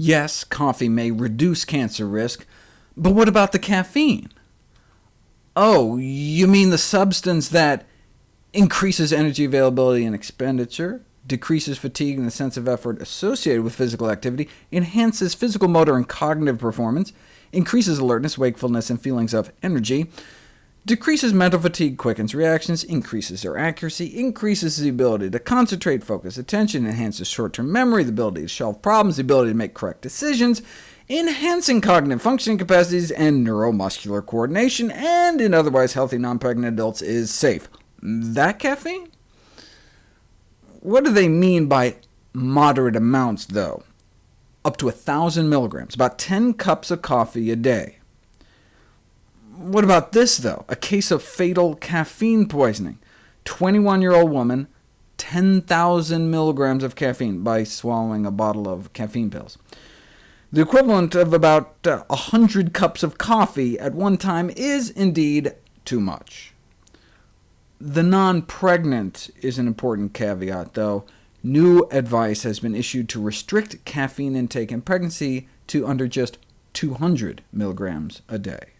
Yes, coffee may reduce cancer risk, but what about the caffeine? Oh, you mean the substance that increases energy availability and expenditure, decreases fatigue and the sense of effort associated with physical activity, enhances physical, motor, and cognitive performance, increases alertness, wakefulness, and feelings of energy, decreases mental fatigue, quickens reactions, increases their accuracy, increases the ability to concentrate, focus attention, enhances short-term memory, the ability to solve problems, the ability to make correct decisions, enhancing cognitive functioning capacities and neuromuscular coordination, and in otherwise healthy non-pregnant adults is safe. That caffeine? What do they mean by moderate amounts, though? Up to 1,000 milligrams, about 10 cups of coffee a day. What about this, though? A case of fatal caffeine poisoning. 21-year-old woman, 10,000 milligrams of caffeine by swallowing a bottle of caffeine pills. The equivalent of about uh, 100 cups of coffee at one time is indeed too much. The non-pregnant is an important caveat, though. New advice has been issued to restrict caffeine intake in pregnancy to under just 200 milligrams a day.